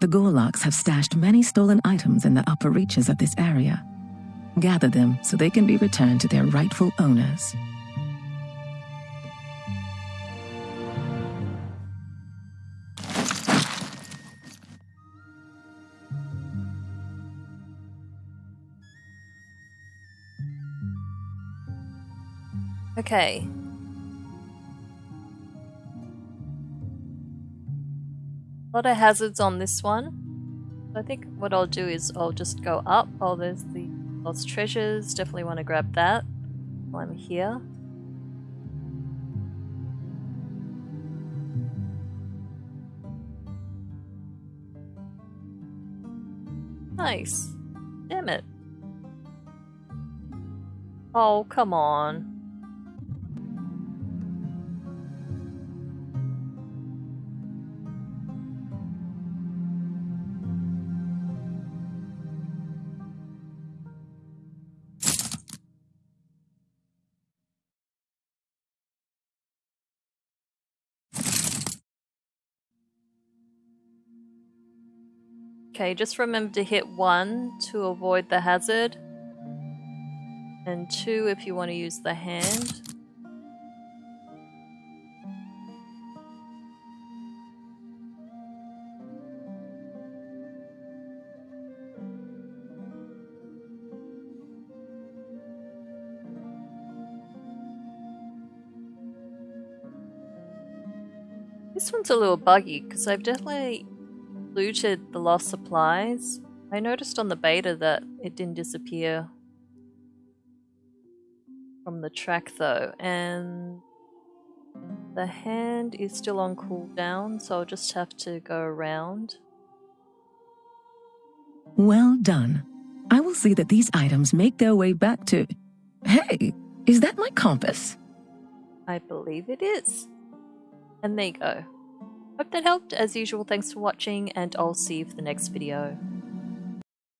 The Gorlocs have stashed many stolen items in the upper reaches of this area. Gather them so they can be returned to their rightful owners. Okay. A lot of hazards on this one. I think what I'll do is I'll just go up. Oh, there's the lost treasures. Definitely want to grab that while I'm here. Nice. Damn it. Oh, come on. Okay, just remember to hit 1 to avoid the hazard. And 2 if you want to use the hand. This one's a little buggy because I've definitely looted the lost supplies. I noticed on the beta that it didn't disappear from the track though, and the hand is still on cooldown, so I'll just have to go around. Well done. I will see that these items make their way back to... Hey, is that my compass? I believe it is. And there you go. Hope that helped. As usual, thanks for watching, and I'll see you for the next video.